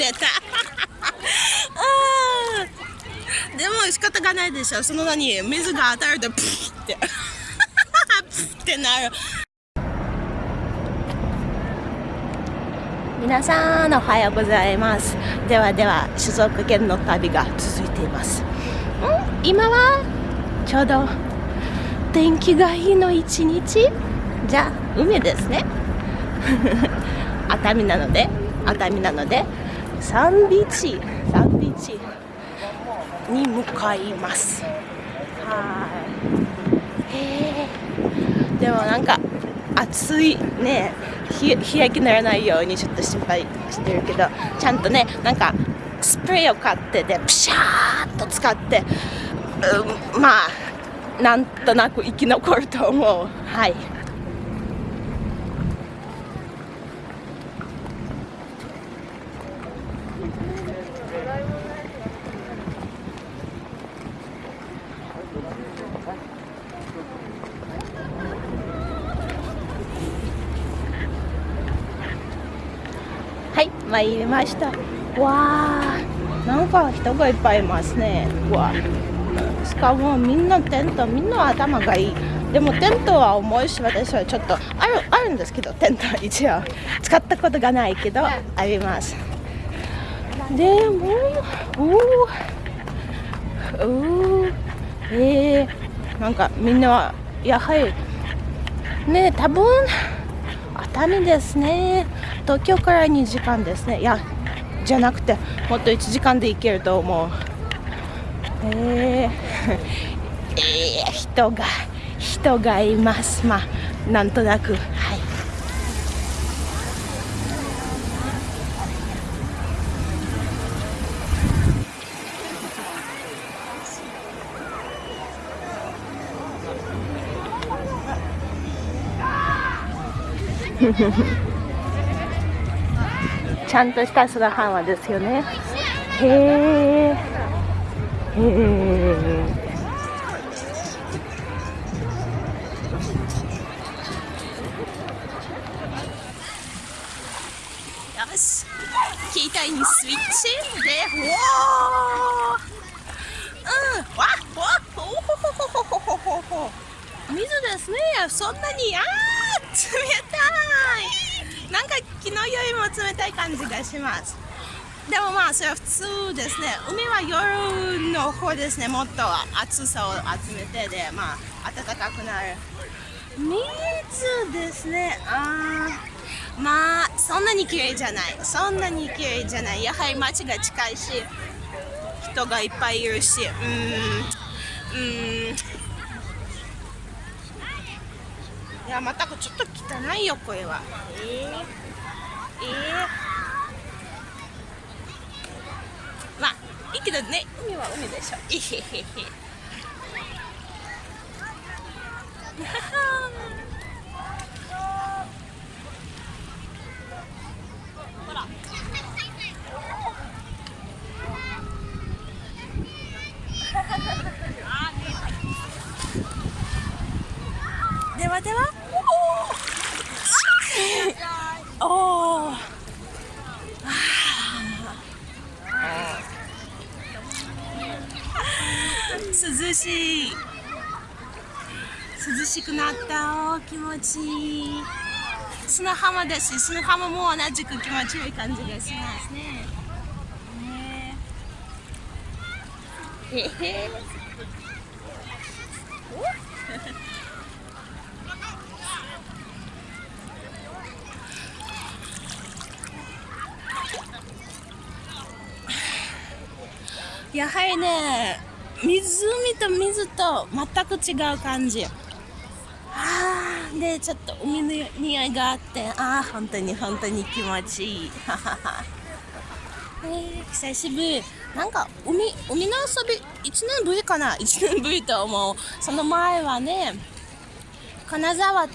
出た。でも仕方がないでしょ。その名に水が当たるとプッて。プッてなる。皆さんおはようございます。ではでは静岡県の旅が続いています。ん今はちょうど天気がいいの一日。じゃあ海ですね。熱海なので熱海なのでサンビーチサンビーチに向かいます。はい。へえでもなんか暑いね。日焼けならないようにちょっと心配してるけどちゃんとねなんかスプレーを買ってでピシャーっと使って、うん、まあなんとなく生き残ると思う。はい。参りました。わあなんか人がいっぱいいますね。わしかもみんなテントみんな頭がいい。でもテントは重いし私はちょっとあるあるんですけどテント一応使ったことがないけどあります。でもおおおえー、なんかみんなはやはりね多分熱海ですね。東京から2時間ですね。いやじゃなくてもっと1時間で行けると思う。えー、えー、人が人がいます。まあなんとなく。ちゃんとした砂浜ですよね。へえへえよし。携帯にスイッチ。でうわうん。わわっおほほほほほほほ水ですね。そんなにああたい。なんか昨日よりも冷たい感じがします。でもまあそれは普通ですね。海は夜の方ですね。もっと暑さを集めてでまあ暖かくなる。水ですね。あまあそんなに綺麗じゃない。そんなに綺麗じゃない。やはり街が近いし人がいっぱいいるし。うん。うん。いやまたちょっと汚いよ声は。えー、えー、まあいいけどね。海は海でしょ。いへへへではでは。おお涼しい。涼しくなった。お気持ちいい。砂浜だし砂浜も同じく気持ちいい感じがしますね。へへやはりね湖と水と全く違う感じ。あでちょっと海の匂いがあってああ本当に本当に気持ちいい。えー、久しぶり。なんか海海の遊び1年ぶりかな？1年ぶりと思う。その前はね金沢と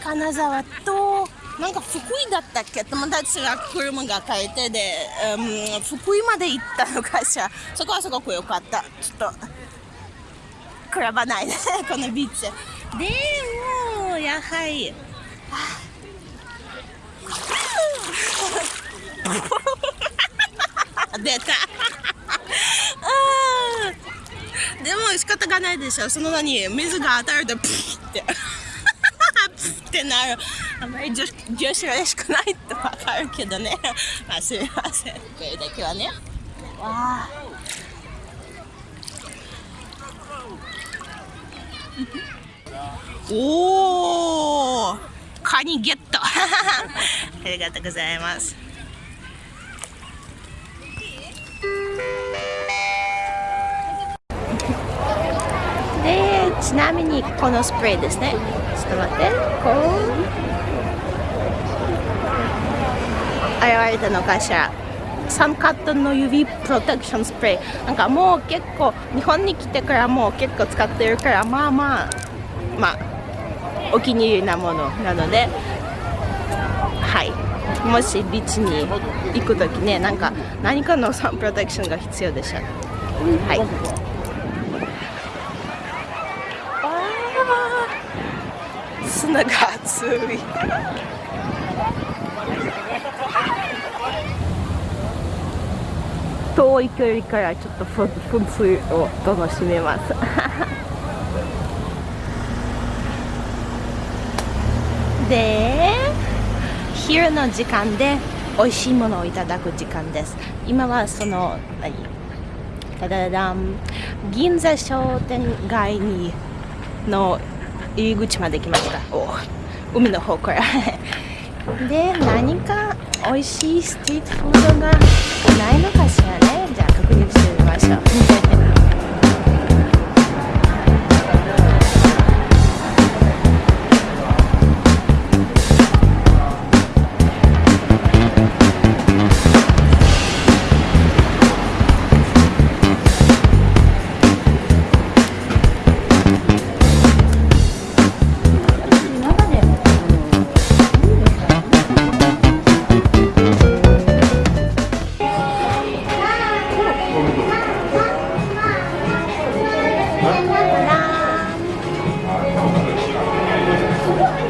金沢となんか福井だったっけ？友達が車が変えてで、うん、福井まで行ったのかしら。そこはすごく良かった。ちょっと比ばないで このビーチ。でもやはり 出た。でも仕方がないでしょ。その名に水が当たるとプッて。ってなる。あまり女女子らしくないってわかるけどね。まあすみません。これだけはね。わあ。おおカニゲット。ありがとうございます。ちなみにこのスプレーですね。ちょっと待って。こう現れたのかしら。サンカットの指プロテクションスプレー。なんかもう結構日本に来てからもう結構使ってるからまあまあまあお気に入りなものなので。はい。もしビーチに行く時ねなんか何かのサンプロテクションが必要でしょはい。砂が熱い。遠い距離からちょっと噴水を楽しめます。で昼の時間で美味しいものをいただく時間です。今はその何？ただだん。銀座商店街にの入り口まで来ました。お海の方から。で何か美味しいストリートフードがないのかしらね。じゃあ確認してみましょう。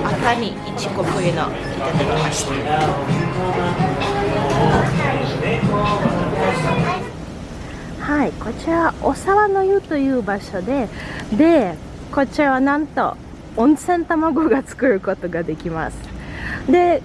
赤身いちこ冬のいただきました。はいこちらお沢の湯という場所ででこちらはなんと温泉卵が作ることができます。で